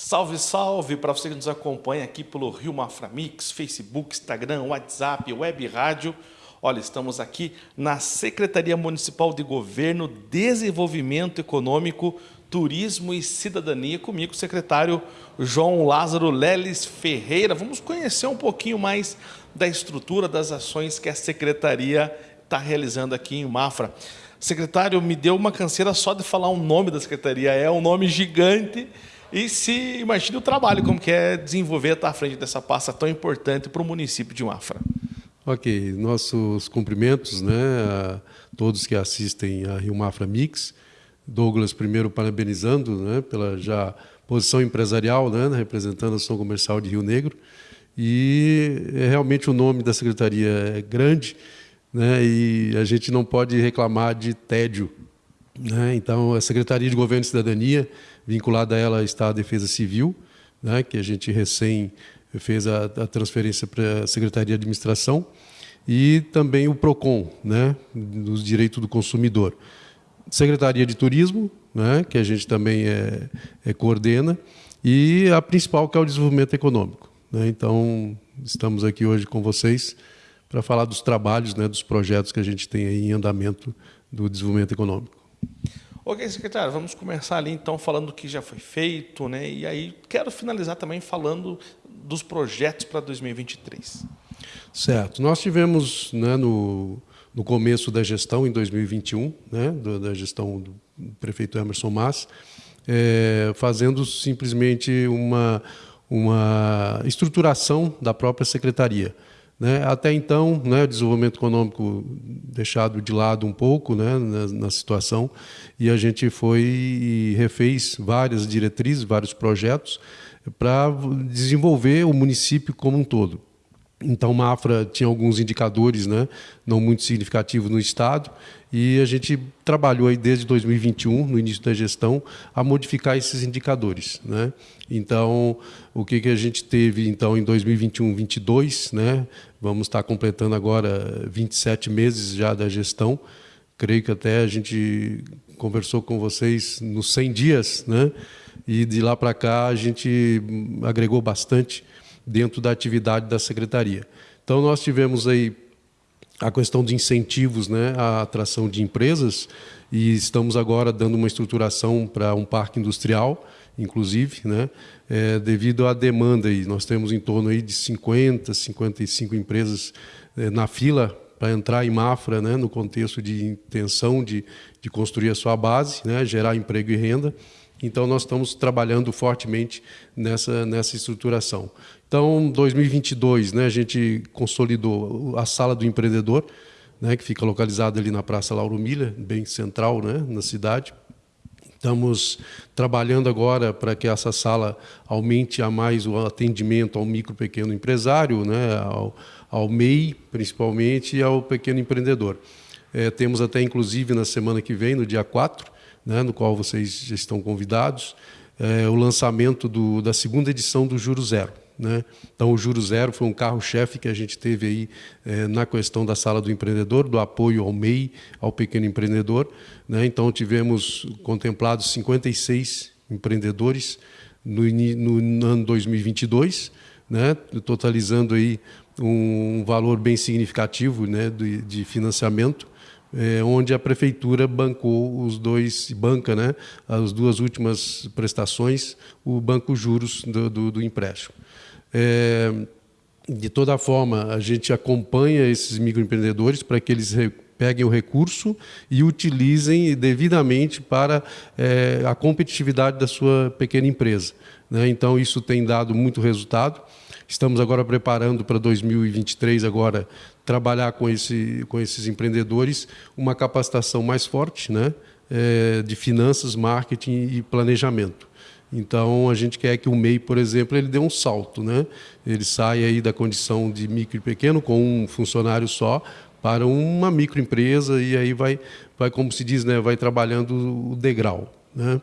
Salve, salve para você que nos acompanha aqui pelo Rio Mafra Mix, Facebook, Instagram, WhatsApp, Web Rádio. Olha, estamos aqui na Secretaria Municipal de Governo, Desenvolvimento Econômico, Turismo e Cidadania. Comigo, o secretário João Lázaro Leles Ferreira. Vamos conhecer um pouquinho mais da estrutura das ações que a Secretaria está realizando aqui em Mafra. Secretário, me deu uma canseira só de falar o nome da Secretaria. É um nome gigante e se imagine o trabalho, como que é desenvolver, estar à frente dessa pasta tão importante para o município de Mafra. Ok, nossos cumprimentos né, a todos que assistem a Rio Mafra Mix. Douglas, primeiro, parabenizando né, pela já posição empresarial, né, representando a Ação Comercial de Rio Negro. E é realmente o nome da secretaria é grande né, e a gente não pode reclamar de tédio. Né? Então, a Secretaria de Governo e Cidadania vinculada a ela está a Defesa Civil, né, que a gente recém fez a, a transferência para a Secretaria de Administração, e também o PROCON, né, dos direitos do consumidor. Secretaria de Turismo, né, que a gente também é, é, coordena, e a principal, que é o desenvolvimento econômico. Né? Então, estamos aqui hoje com vocês para falar dos trabalhos, né, dos projetos que a gente tem em andamento do desenvolvimento econômico. Ok, secretário, vamos começar ali então falando do que já foi feito, né? E aí quero finalizar também falando dos projetos para 2023. Certo. Nós tivemos né, no, no começo da gestão, em 2021, né, da gestão do prefeito Emerson Mas, é, fazendo simplesmente uma, uma estruturação da própria secretaria. Né? Até então, né, o desenvolvimento econômico deixado de lado um pouco né, na, na, situação, e a gente foi e refez várias diretrizes, vários projetos para desenvolver o município como um todo. Então, Mafra tinha alguns indicadores né, não muito significativos no Estado, e a gente trabalhou aí desde 2021, no início da gestão, a modificar esses indicadores. Né? Então, o que, que a gente teve então em 2021, 22, né? Vamos estar completando agora 27 meses já da gestão. Creio que até a gente conversou com vocês nos 100 dias, né? E de lá para cá a gente agregou bastante dentro da atividade da secretaria. Então nós tivemos aí a questão de incentivos né, à atração de empresas e estamos agora dando uma estruturação para um parque industrial, inclusive, né, é, devido à demanda. E nós temos em torno aí de 50, 55 empresas é, na fila para entrar em Mafra, né, no contexto de intenção de, de construir a sua base, né, gerar emprego e renda. Então, nós estamos trabalhando fortemente nessa, nessa estruturação. Então, 2022, né, a gente consolidou a Sala do Empreendedor, né, que fica localizada ali na Praça Lauro Milha, bem central né, na cidade. Estamos trabalhando agora para que essa sala aumente a mais o atendimento ao micro pequeno empresário, né, ao, ao MEI, principalmente, e ao pequeno empreendedor. É, temos até, inclusive, na semana que vem, no dia 4, né, no qual vocês estão convidados, é, o lançamento do, da segunda edição do Juro Zero. Né? Então, o Juro Zero foi um carro-chefe que a gente teve aí é, na questão da sala do empreendedor, do apoio ao MEI, ao pequeno empreendedor. Né? Então, tivemos contemplados 56 empreendedores no, no ano 2022, né? totalizando aí um valor bem significativo né? de, de financiamento é, onde a prefeitura bancou os dois, banca né, as duas últimas prestações, o banco juros do, do, do empréstimo. É, de toda forma, a gente acompanha esses microempreendedores para que eles peguem o recurso e utilizem devidamente para é, a competitividade da sua pequena empresa. Né? Então, isso tem dado muito resultado. Estamos agora preparando para 2023 agora trabalhar com, esse, com esses empreendedores uma capacitação mais forte né, é, de finanças, marketing e planejamento. Então, a gente quer que o MEI, por exemplo, ele dê um salto. Né? Ele saia aí da condição de micro e pequeno, com um funcionário só, para uma microempresa e aí vai, vai como se diz, né, vai trabalhando o degrau. Né?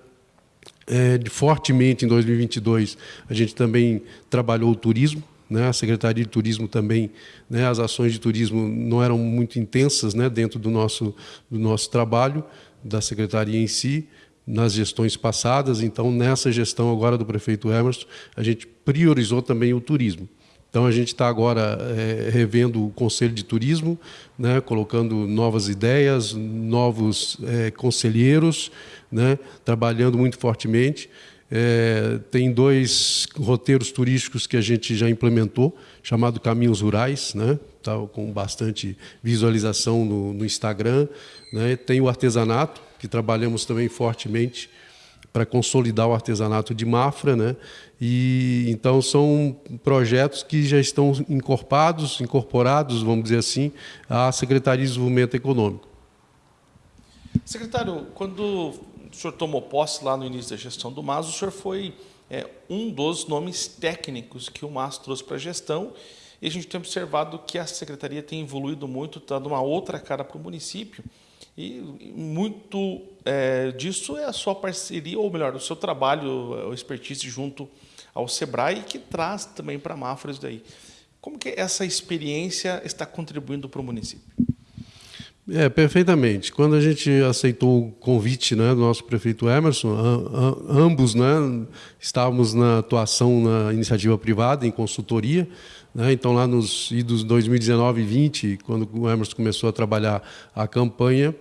É, fortemente em 2022 a gente também trabalhou o turismo, né? A Secretaria de Turismo também, né? as ações de turismo não eram muito intensas né? dentro do nosso, do nosso trabalho, da Secretaria em si, nas gestões passadas. Então, nessa gestão agora do prefeito Emerson, a gente priorizou também o turismo. Então, a gente está agora é, revendo o Conselho de Turismo, né, colocando novas ideias, novos é, conselheiros, né, trabalhando muito fortemente. É, tem dois roteiros turísticos que a gente já implementou, chamado Caminhos Rurais, né? Tá com bastante visualização no, no Instagram. Né? Tem o artesanato, que trabalhamos também fortemente para consolidar o artesanato de Mafra, né? E então são projetos que já estão incorporados, incorporados, vamos dizer assim, à Secretaria de Desenvolvimento Econômico. Secretário, quando o senhor tomou posse lá no início da gestão do MAS, o senhor foi é, um dos nomes técnicos que o MAS trouxe para a gestão e a gente tem observado que a secretaria tem evoluído muito, está dando uma outra cara para o município. E muito é, disso é a sua parceria, ou melhor, o seu trabalho, o expertise junto ao Sebrae, que traz também para a Mafra isso daí. Como que essa experiência está contribuindo para o município? É, perfeitamente. Quando a gente aceitou o convite né, do nosso prefeito Emerson, ambos né, estávamos na atuação na iniciativa privada, em consultoria. Né, então, lá nos idos 2019 e 20, quando o Emerson começou a trabalhar a campanha,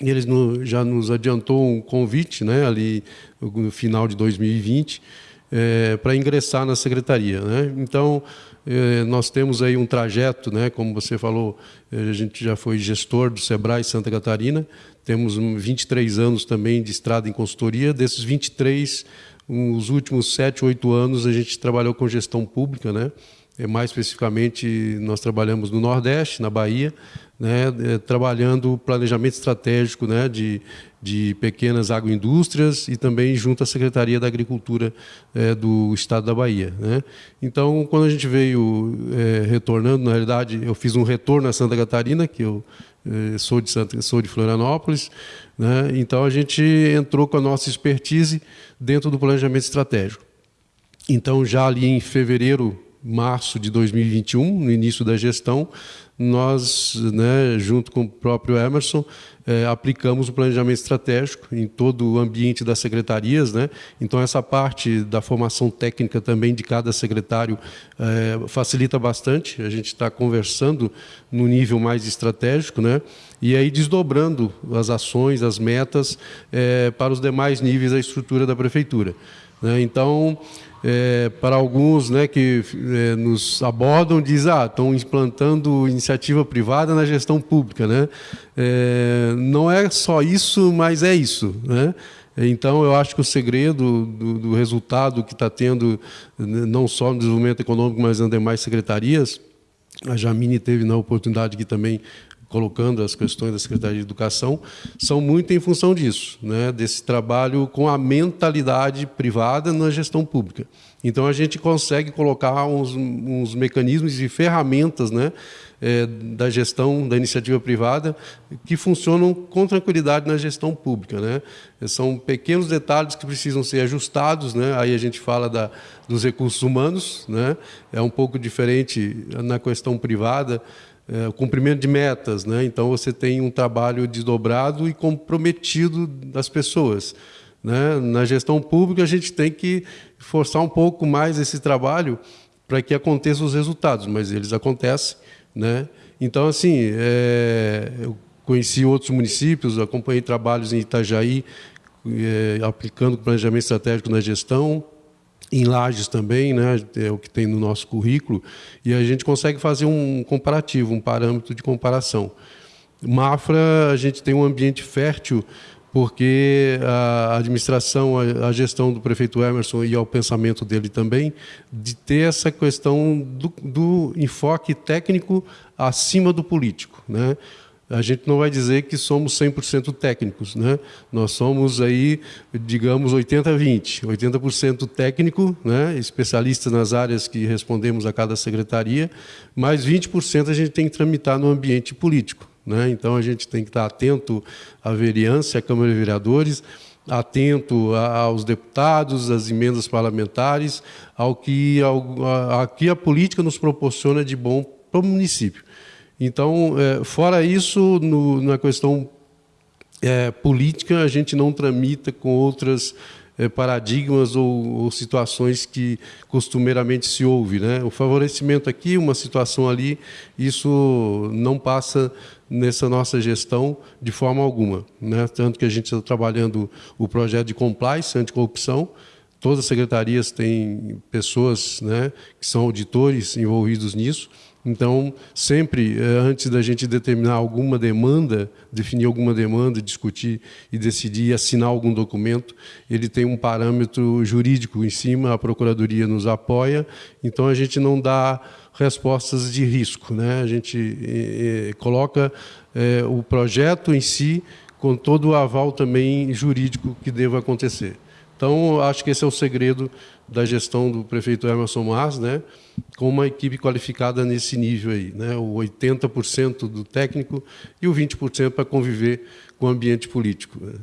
ele já nos adiantou um convite né, ali no final de 2020 é, para ingressar na secretaria. Né? Então, é, nós temos aí um trajeto, né, como você falou, é, a gente já foi gestor do Sebrae Santa Catarina, temos 23 anos também de estrada em consultoria, desses 23, os últimos 7, 8 anos a gente trabalhou com gestão pública, né? É, mais especificamente, nós trabalhamos no Nordeste, na Bahia, né, é, trabalhando planejamento estratégico né, de, de pequenas agroindústrias e também junto à Secretaria da Agricultura é, do Estado da Bahia. Né. Então, quando a gente veio é, retornando, na realidade, eu fiz um retorno a Santa Catarina, que eu é, sou de Santa, sou de Florianópolis, né, então a gente entrou com a nossa expertise dentro do planejamento estratégico. Então, já ali em fevereiro março de 2021, no início da gestão, nós, né, junto com o próprio Emerson, é, aplicamos o planejamento estratégico em todo o ambiente das secretarias. Né? Então, essa parte da formação técnica também de cada secretário é, facilita bastante. A gente está conversando no nível mais estratégico, né? e aí desdobrando as ações, as metas é, para os demais níveis da estrutura da prefeitura. Né? Então, é, para alguns né, que é, nos abordam, diz ah, estão implantando iniciativa privada na gestão pública. Né? É, não é só isso, mas é isso. Né? Então, eu acho que o segredo do, do resultado que está tendo, não só no desenvolvimento econômico, mas nas demais secretarias, a Jamine teve na oportunidade aqui também colocando as questões da Secretaria de Educação, são muito em função disso, né, desse trabalho com a mentalidade privada na gestão pública. Então, a gente consegue colocar uns, uns mecanismos e ferramentas né, é, da gestão da iniciativa privada que funcionam com tranquilidade na gestão pública. Né? São pequenos detalhes que precisam ser ajustados. Né? Aí a gente fala da, dos recursos humanos, né? é um pouco diferente na questão privada, é, o cumprimento de metas. Né? Então, você tem um trabalho desdobrado e comprometido das pessoas. Né? Na gestão pública, a gente tem que forçar um pouco mais esse trabalho para que aconteçam os resultados, mas eles acontecem. Né? Então, assim, é, eu conheci outros municípios, acompanhei trabalhos em Itajaí, é, aplicando planejamento estratégico na gestão, em Lages também, né, é o que tem no nosso currículo, e a gente consegue fazer um comparativo, um parâmetro de comparação. Mafra, a gente tem um ambiente fértil, porque a administração, a gestão do prefeito Emerson e ao pensamento dele também, de ter essa questão do, do enfoque técnico acima do político. Né? A gente não vai dizer que somos 100% técnicos, né? Nós somos aí, digamos, 80-20, 80%, técnico, né? especialistas nas áreas que respondemos a cada secretaria, mas 20% a gente tem que tramitar no ambiente político, né? Então a gente tem que estar atento à vereança, à Câmara de Vereadores, atento aos deputados, às emendas parlamentares, ao que, ao, a, a que a política nos proporciona de bom para o município. Então, é, fora isso, no, na questão é, política a gente não tramita com outras é, paradigmas ou, ou, situações que costumeiramente se ouve. Né? O favorecimento aqui, uma situação ali, isso não passa nessa nossa gestão de forma alguma. Né? Tanto que a gente está trabalhando o projeto de compliance anticorrupção, todas as secretarias têm pessoas né, que são auditores envolvidos nisso, então, sempre eh, antes da gente determinar alguma demanda, definir alguma demanda, discutir e decidir assinar algum documento, ele tem um parâmetro jurídico em cima, a Procuradoria nos apoia, então a gente não dá respostas de risco. Né? A gente eh, eh, coloca o projeto em si com todo o aval também jurídico que deva acontecer. Então, acho que esse é o segredo da gestão do prefeito Emerson Mas, né, com uma equipe qualificada nesse nível aí, né, o 80% do técnico e o 20% para conviver com o ambiente político. Né.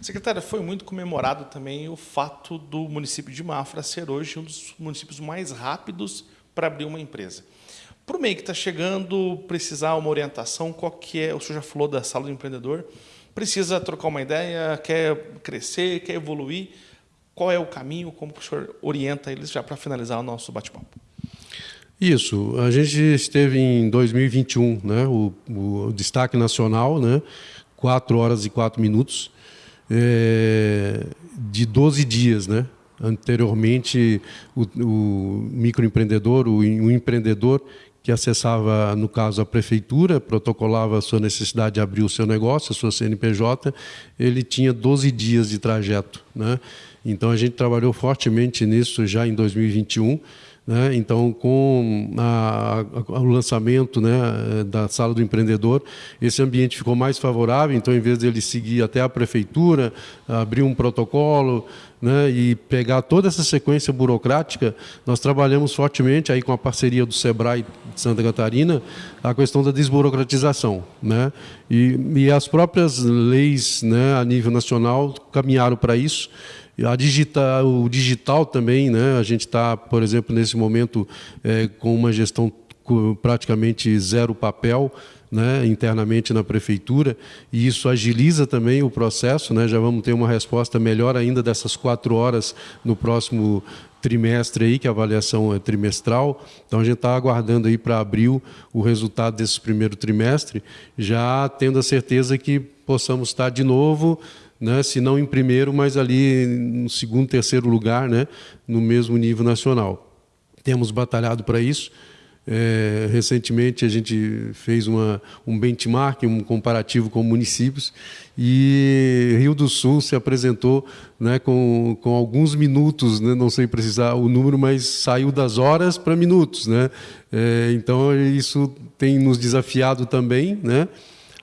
Secretária, foi muito comemorado também o fato do município de Mafra ser hoje um dos municípios mais rápidos para abrir uma empresa. Para o meio que está chegando, precisar uma orientação, qual que é, o senhor já falou da sala do empreendedor, precisa trocar uma ideia, quer crescer, quer evoluir, qual é o caminho, como o senhor orienta eles já para finalizar o nosso bate-papo? Isso, a gente esteve em 2021, né, o, o destaque nacional, né, 4 horas e 4 minutos, é, de 12 dias, né? Anteriormente, o, o microempreendedor, o, o empreendedor que acessava, no caso, a prefeitura, protocolava a sua necessidade de abrir o seu negócio, a sua CNPJ, ele tinha 12 dias de trajeto. Né? Então, a gente trabalhou fortemente nisso já em 2021, né? Então, com a, a, o lançamento né, da sala do empreendedor, esse ambiente ficou mais favorável. Então, em vez de ele seguir até a prefeitura, abrir um protocolo né, e pegar toda essa sequência burocrática, nós trabalhamos fortemente aí com a parceria do Sebrae de Santa Catarina a questão da desburocratização, né? E, e as próprias leis, né, a nível nacional caminharam para isso. A digital, o digital também, né? a gente está, por exemplo, nesse momento é, com uma gestão praticamente zero papel, né, internamente na prefeitura, e isso agiliza também o processo. Né, já vamos ter uma resposta melhor ainda dessas quatro horas no próximo trimestre aí, que a avaliação é trimestral. Então a gente está aguardando aí para abril o resultado desse primeiro trimestre, já tendo a certeza que possamos estar de novo né, se não em primeiro, mas ali no segundo, terceiro lugar, né, no mesmo nível nacional. Temos batalhado para isso. É, recentemente a gente fez uma, um benchmark, um comparativo com municípios e Rio do Sul se apresentou né, com, com alguns minutos, né, não sei precisar o número, mas saiu das horas para minutos. Né? É, então isso tem nos desafiado também. Né?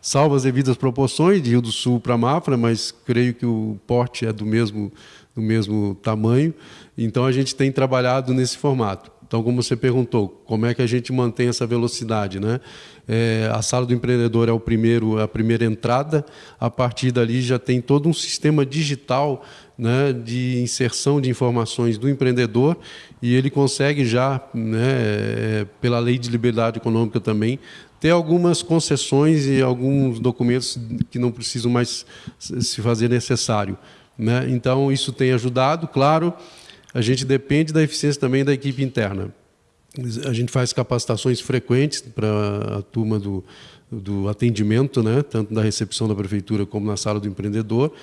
salvo as devidas proporções de Rio do Sul para Mafra, mas creio que o porte é do mesmo, do mesmo tamanho. Então a gente tem trabalhado nesse formato. Então, como você perguntou, como é que a gente mantém essa velocidade, né? É, a sala do empreendedor é o primeiro, a primeira entrada. A partir dali já tem todo um sistema digital né, de inserção de informações do empreendedor e ele consegue já, né, é, pela lei de liberdade econômica também, ter algumas concessões e alguns documentos que não precisam mais se fazer necessário. Né? Então, isso tem ajudado, claro, a gente depende da eficiência também da equipe interna. A gente faz capacitações frequentes para a turma do, do atendimento, né? tanto da recepção da prefeitura como na sala do empreendedor,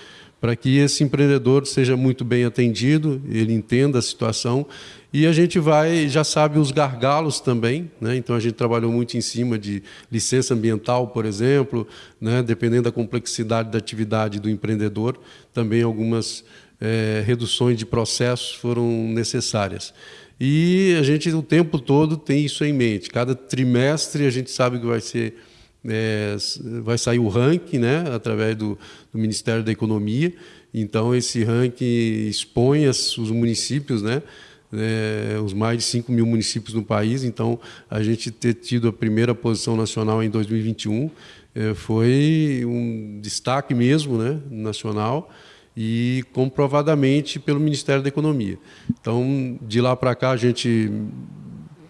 para que esse empreendedor seja muito bem atendido, ele entenda a situação e a gente vai, já sabe os gargalos também, né? então a gente trabalhou muito em cima de licença ambiental, por exemplo, né? dependendo da complexidade da atividade do empreendedor, também algumas é, reduções de processos foram necessárias. E a gente o tempo todo tem isso em mente. Cada trimestre a gente sabe que vai ser é, vai sair o ranking, né, através do, do Ministério da Economia. Então esse ranking expõe as, os municípios, né, é, os mais de 5 mil municípios no país. Então, a gente ter tido a primeira posição nacional em 2021 é, foi um destaque mesmo né, nacional e comprovadamente pelo Ministério da Economia. Então, de lá para cá, a gente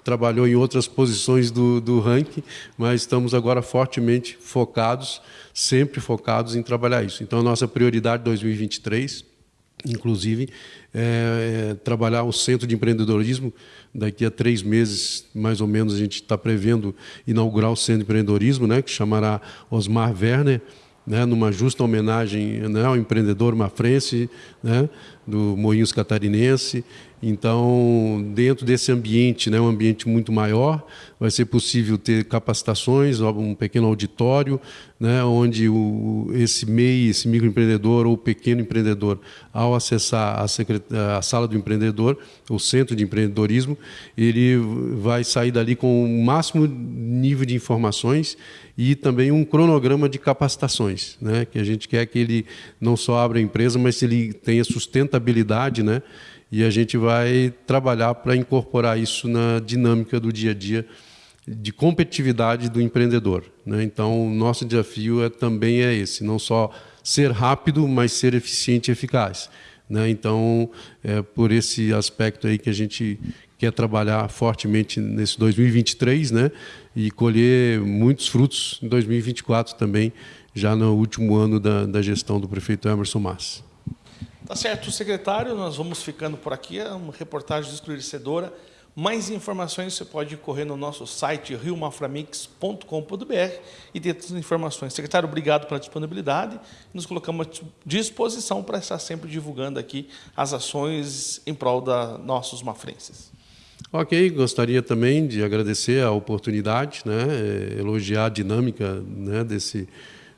trabalhou em outras posições do, do ranking, mas estamos agora fortemente focados, sempre focados em trabalhar isso. Então, a nossa prioridade 2023, inclusive, é, é trabalhar o centro de empreendedorismo. Daqui a três meses, mais ou menos, a gente está prevendo inaugurar o centro de empreendedorismo, né, que chamará Osmar Werner né, numa justa homenagem né, ao empreendedor mafrense, né, do Moinhos Catarinense. Então, dentro desse ambiente, né, um ambiente muito maior, vai ser possível ter capacitações, um pequeno auditório, né, onde o, esse MEI, esse microempreendedor ou pequeno empreendedor, ao acessar a, a, sala do empreendedor, o centro de empreendedorismo, ele vai sair dali com o máximo nível de informações e também um cronograma de capacitações, né, que a gente quer que ele não só abra a empresa, mas ele tenha sustentabilidade, né, e a gente vai trabalhar para incorporar isso na dinâmica do dia a dia de competitividade do empreendedor. Né? Então, o nosso desafio é, também é esse, não só ser rápido, mas ser eficiente e eficaz. Né? Então, é por esse aspecto aí que a gente quer trabalhar fortemente nesse 2023 né? e colher muitos frutos em 2024 também, já no último ano da, da gestão do prefeito Emerson Massa. Tá certo, secretário, nós vamos ficando por aqui, é uma reportagem esclarecedora. Mais informações você pode correr no nosso site riomaframix.com.br e ter todas as informações. Secretário, obrigado pela disponibilidade. Nos colocamos à disposição para estar sempre divulgando aqui as ações em prol da nossos mafrenses. Ok, gostaria também de agradecer a oportunidade, né, eh, elogiar a dinâmica né, desse,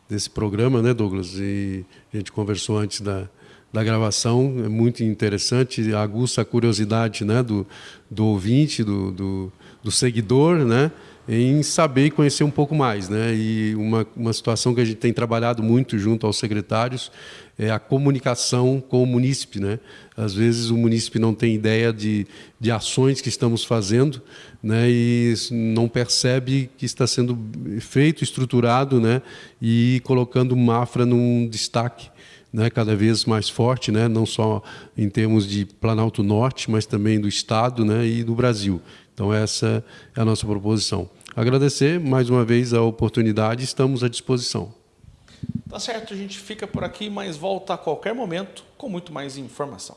desse programa, né, Douglas? E a gente conversou antes da, da gravação, é muito interessante, aguça a curiosidade né, do, do ouvinte, do, do, do, seguidor, né, em saber e conhecer um pouco mais. Né? E uma, uma situação que a gente tem trabalhado muito junto aos secretários é a comunicação com o munícipe. Né? Às vezes o munícipe não tem ideia de, de ações que estamos fazendo né? e não percebe que está sendo feito, estruturado né? e colocando Mafra num destaque né, cada vez mais forte, né, não só em termos de Planalto Norte, mas também do Estado né, e do Brasil. Então, essa é a nossa proposição. Agradecer mais uma vez a oportunidade, estamos à disposição. Tá certo, a gente fica por aqui, mas volta a qualquer momento com muito mais informação.